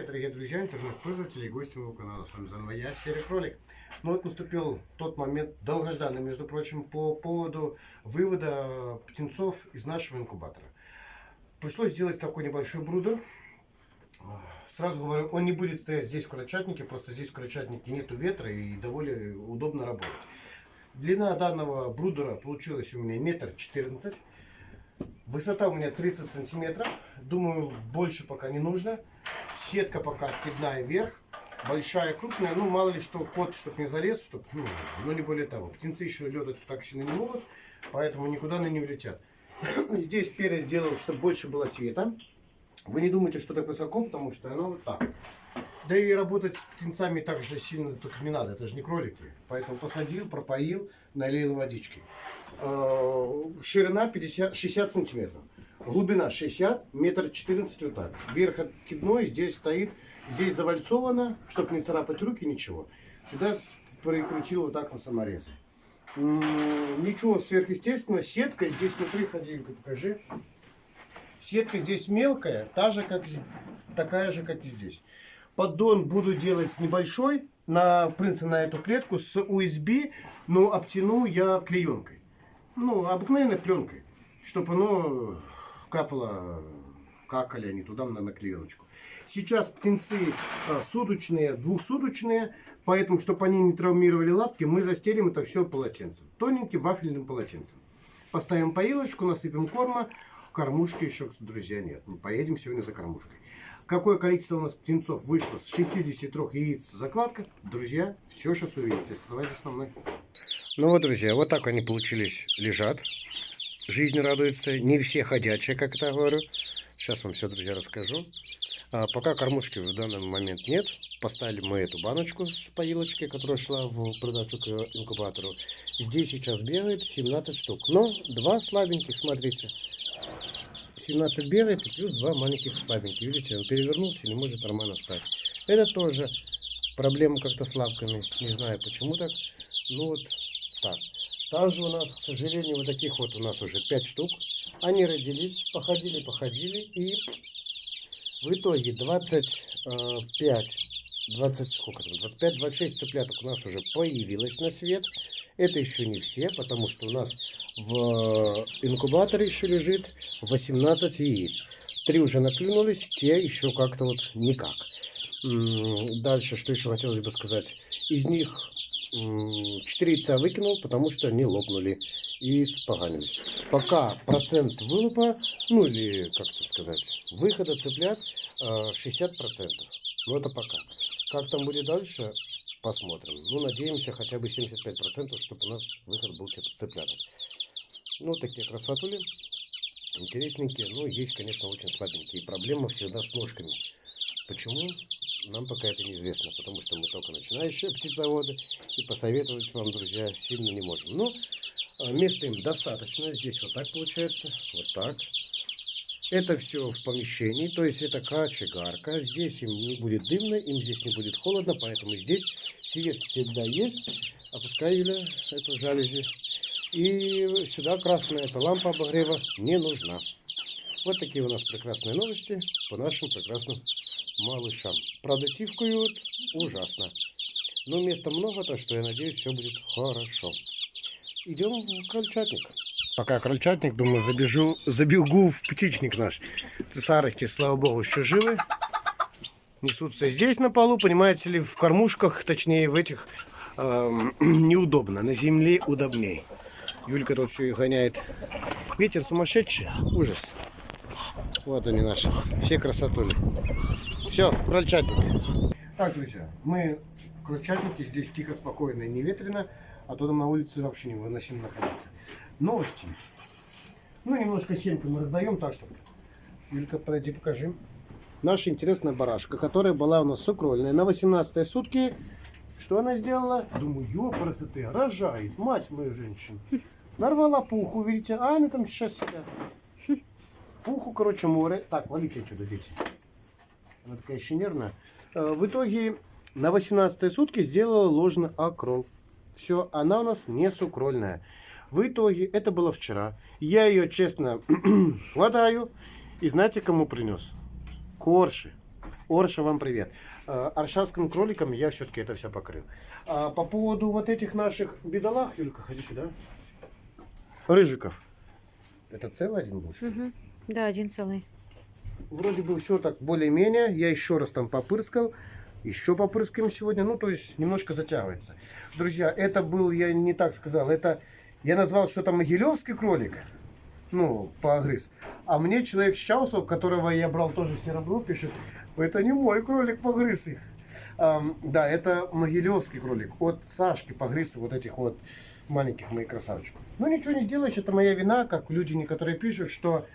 привет, дорогие друзья, интернет-пользователи и гости моего канала. С вами заново я, Серый Кролик. Ну вот наступил тот момент, долгожданный, между прочим, по поводу вывода птенцов из нашего инкубатора. Пришлось сделать такой небольшой брудер. Сразу говорю, он не будет стоять здесь в крольчатнике, просто здесь в крольчатнике нету ветра и довольно удобно работать. Длина данного брудера получилась у меня метр четырнадцать. Высота у меня 30 сантиметров. Думаю, больше пока не нужно. Сетка пока откидная вверх. Большая, крупная. Ну, мало ли что, кот, чтобы не залез, чтобы, ну, но не более того. Птенцы еще летать так сильно не могут, поэтому никуда они не улетят. Здесь перед сделал, чтобы больше было света. Вы не думайте, что так высоко, потому что оно вот так. Да и работать с птенцами так же сильно только не надо, это же не кролики. Поэтому посадил, пропоил, налил водички. Э, ширина 50, 60 сантиметров. Глубина 60, метр 14 вот так. Верх откидной, здесь стоит, здесь завальцовано, чтобы не царапать руки, ничего. Сюда прикрутил вот так на саморезы. Ничего сверхъестественного. Сетка здесь внутри, ходи, покажи. Сетка здесь мелкая, та же, как, такая же, как и здесь. Поддон буду делать небольшой, на, в принципе, на эту клетку с USB, но обтяну я клеенкой. Ну, обыкновенной пленкой, чтобы оно капало, какали они туда на, на клееночку. Сейчас птенцы а, суточные, двухсуточные, поэтому, чтобы они не травмировали лапки, мы застелим это все полотенцем. Тоненьким вафельным полотенцем. Поставим поилочку, насыпем корма, кормушки еще, друзья, нет. Мы поедем сегодня за кормушкой. Какое количество у нас птенцов вышло с 63 яиц закладка, друзья, все сейчас увидите. Оставайтесь со мной. Ну вот, друзья, вот так они получились, лежат. Жизнь радуется. Не все ходячие, как это говорю. Сейчас вам все, друзья, расскажу. А пока кормушки в данный момент нет. Поставили мы эту баночку с поилочкой, которая шла в продачу к инкубатору. Здесь сейчас бегает 17 штук. Но два слабеньких, смотрите. 17 бегает плюс два маленьких слабеньких. Видите, он перевернулся и не может нормально встать. Это тоже проблема как-то с лапками. Не знаю почему так. Ну вот так. Также у нас, к сожалению, вот таких вот у нас уже 5 штук. Они родились, походили, походили. И в итоге 25, 20, сколько там, 25-26 цыпляток у нас уже появилось на свет. Это еще не все, потому что у нас в инкубаторе еще лежит 18 яиц. Три уже наклюнулись, те еще как-то вот никак. Дальше, что еще хотелось бы сказать. Из них 4 яйца выкинул, потому что они лопнули и споганились. Пока процент вылупа, ну или, как это сказать, выхода цыплят 60%. Э, ну это пока. Как там будет дальше, посмотрим. Ну, надеемся, хотя бы 75%, чтобы у нас выход был цыпляток. Ну, такие красотули. Интересненькие. Ну, есть, конечно, очень слабенькие. Проблема всегда с ножками. Почему? Нам пока это неизвестно, потому что мы только начинающие птицеводы, и посоветовать вам, друзья, сильно не можем. Но а, места им достаточно. Здесь вот так получается, вот так. Это все в помещении, то есть это кочегарка. Здесь им не будет дымно, им здесь не будет холодно, поэтому здесь свет всегда есть. Опускай, Юля, эту жалюзи. И сюда красная эта лампа обогрева не нужна. Вот такие у нас прекрасные новости по нашим прекрасным малышам. Правда, тивкают ужасно. Но места много, так что я надеюсь, все будет хорошо. Идем в крольчатник. Пока крольчатник, думаю, забежу, забегу в птичник наш. Цесарочки, слава богу, еще живы. Несутся здесь на полу, понимаете ли, в кормушках, точнее в этих, э, неудобно. На земле удобней. Юлька тут все и гоняет. Ветер сумасшедший, ужас. Вот они наши, все красотули. Все, крольчатник. Так, друзья, мы в крольчатнике, здесь тихо, спокойно и не ветрено, а то там на улице вообще не невыносимо находиться. Новости. Ну, немножко семки мы раздаем, так что, Юлька, подойди, покажи. Наша интересная барашка, которая была у нас сукрольная на 18 сутки. Что она сделала? Думаю, ёпрасоты, рожает, мать мою женщину. Нарвала пуху, видите, а они там сейчас сидят. Пуху, короче, море. Так, валите отсюда, дети. Она такая еще нервная. Э, в итоге на 18 сутки сделала ложный акрол. Все, она у нас не сукрольная. В итоге, это было вчера. Я ее, честно, хватаю. И знаете, кому принес? Корши. Орша, вам привет. Э, Аршавским кроликом я все-таки это все покрыл. А по поводу вот этих наших бедолах, Юлька, ходи сюда. Рыжиков. Это целый один был? Мгм. Да, один целый. Вроде бы все так более-менее. Я еще раз там попырскал. Еще попрыскаем сегодня. Ну, то есть немножко затягивается. Друзья, это был, я не так сказал, это я назвал, что это могилевский кролик. Ну, погрыз. А мне человек с Чаусов, которого я брал тоже серебро, пишет, это не мой кролик, погрыз их. Ам, да, это могилевский кролик. От Сашки погрыз вот этих вот маленьких моих красавчиков. Ну, ничего не сделаешь, это моя вина, как люди некоторые пишут, что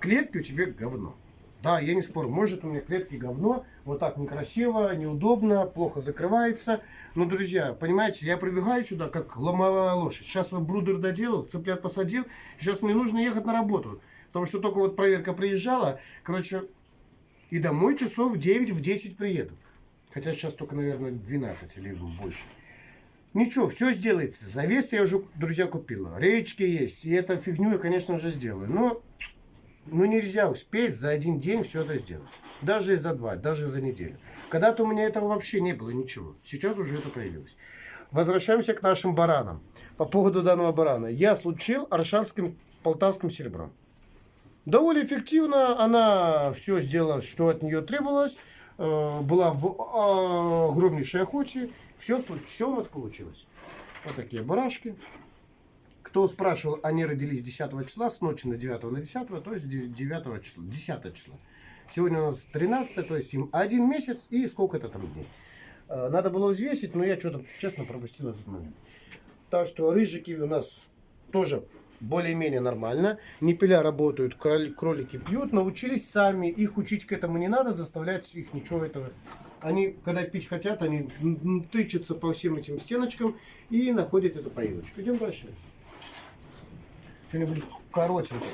клетки у тебя говно. Да, я не спорю, может у меня клетки говно, вот так некрасиво, неудобно, плохо закрывается. Но, друзья, понимаете, я прибегаю сюда, как ломовая лошадь. Сейчас вот брудер доделал, цыплят посадил, сейчас мне нужно ехать на работу. Потому что только вот проверка приезжала, короче, и домой часов в 9, в 10 приеду. Хотя сейчас только, наверное, 12 или больше. Ничего, все сделается. Завес я уже, друзья, купила. Речки есть. И эту фигню я, конечно же, сделаю. Но ну, нельзя успеть за один день все это сделать. Даже за два, даже за неделю. Когда-то у меня этого вообще не было ничего. Сейчас уже это появилось. Возвращаемся к нашим баранам. По поводу данного барана. Я случил аршавским полтавским серебром. Довольно эффективно она все сделала, что от нее требовалось. Э, Была в э, огромнейшей охоте. Все, все у нас получилось. Вот такие барашки. Кто спрашивал, они родились 10 числа, с ночи на 9 на 10, то есть 9 числа, 10 числа. Сегодня у нас 13, то есть им один месяц и сколько-то там дней. Э, Надо было взвесить, но я что-то, честно, пропустил этот момент. Так что рыжики у нас тоже более-менее нормально. Непеля работают, кроли- кролики пьют, научились сами. Их учить к этому не надо, заставлять их ничего этого. Они, когда пить хотят, они тычутся по всем этим стеночкам и находят эту поилочку. Идем дальше. Что-нибудь коротенькое.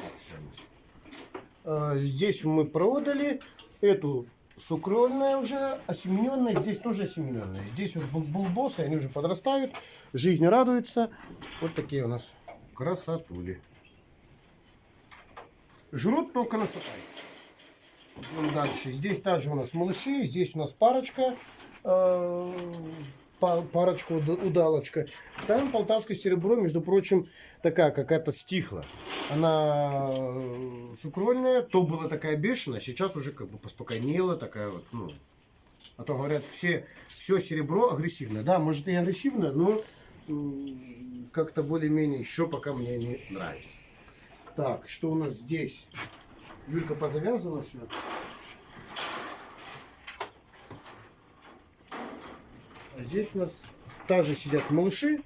А, Здесь мы продали эту сукрольная уже, осемененная, здесь тоже осемененная. Здесь бул- булбосы, они уже подрастают, жизнь радуется. Вот такие у нас красотули. Жрут только насыпают. Дальше. Здесь также у нас малыши, здесь у нас парочка, па- парочка уда- удалочка. Там полтавское серебро, между прочим, такая какая-то стихла. Она э, сукрольная, то была такая бешеная, сейчас уже как бы поспокойнела, такая вот, ну, а то говорят, все, все серебро агрессивное. Да, может и агрессивное, но как-то более-менее еще пока мне не нравится. Так, что у нас здесь? Юлька позавязана все. Здесь у нас также сидят малыши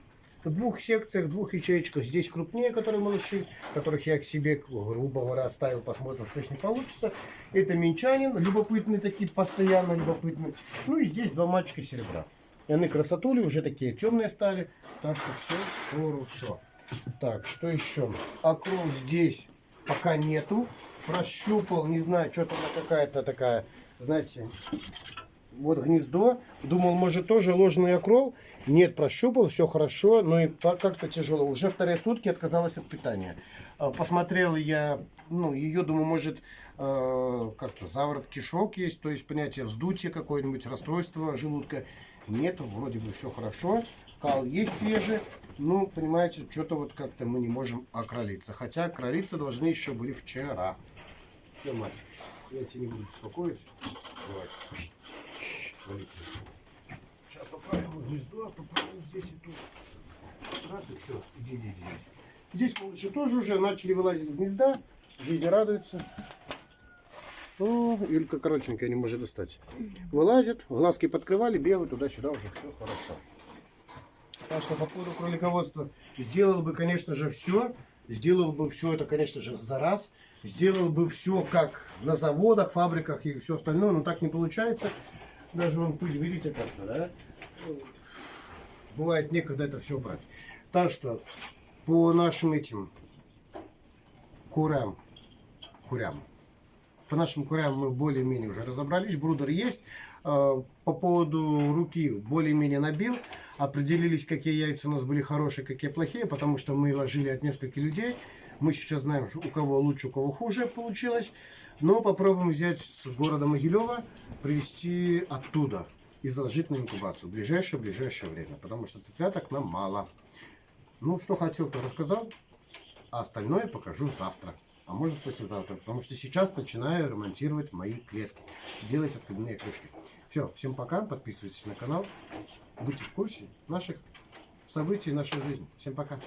в двух секциях, в двух ячеечках. Здесь крупнее, которые малыши, которых я к себе, грубо говоря, оставил, посмотрим, что с ним получится. Это минчанин, любопытные такие, постоянно любопытные. Ну и здесь два мальчика серебра. И они красотули, уже такие темные стали. Так что все хорошо. Так, что еще? Окрол здесь пока нету. Прощупал, не знаю, что-то она какая-то такая, знаете, вот гнездо. Думал, может, тоже ложный окрол. Нет, прощупал, все хорошо, но и как-то тяжело. Уже вторые сутки отказалась от питания. А, Посмотрел я, ну, ее, думаю, может, э, как-то заворот кишок есть, то есть понятие вздутия какое-нибудь, расстройство желудка. Нет, вроде бы все хорошо. Кал есть свежий. Ну, понимаете, что-то вот как-то мы не можем окролиться. Хотя кролиться должны еще были вчера. Все, мать, я тебя не буду беспокоить. Давай. Валите. Сейчас поправим гнездо, поправим здесь и тут. Раз, и все, иди, иди, иди. Здесь малыши тоже уже начали вылазить из гнезда. Жизнь радуется. О, Юлька коротенькая не может достать. Вылазит, глазки подкрывали, бегают туда-сюда, уже все хорошо. Так что по поводу кролиководства сделал бы, конечно же, все. Сделал бы все это, конечно же, за раз. Сделал бы все, как на заводах, фабриках и все остальное, но так не получается. Даже вон пыль, видите, как-то, да? Бывает некогда это все брать. Так что по нашим этим курам, курям, по нашим курям мы более-менее уже разобрались. Брудер есть. Э, По поводу руки более-менее набил. Определились, какие яйца у нас были хорошие, какие плохие, потому что мы ложили от нескольких людей. Мы сейчас знаем, у кого лучше, у кого хуже получилось. Но попробуем взять с города Могилева, привезти оттуда и заложить на инкубацию в ближайшее-ближайшее время. Потому что цыпляток нам мало. Ну, что хотел, то рассказал. А остальное покажу завтра. А может послезавтра. Потому что сейчас начинаю ремонтировать мои клетки. Делать откидные крышки. Все, всем пока. Подписывайтесь на канал. Будьте в курсе наших событий нашей жизни. Всем пока.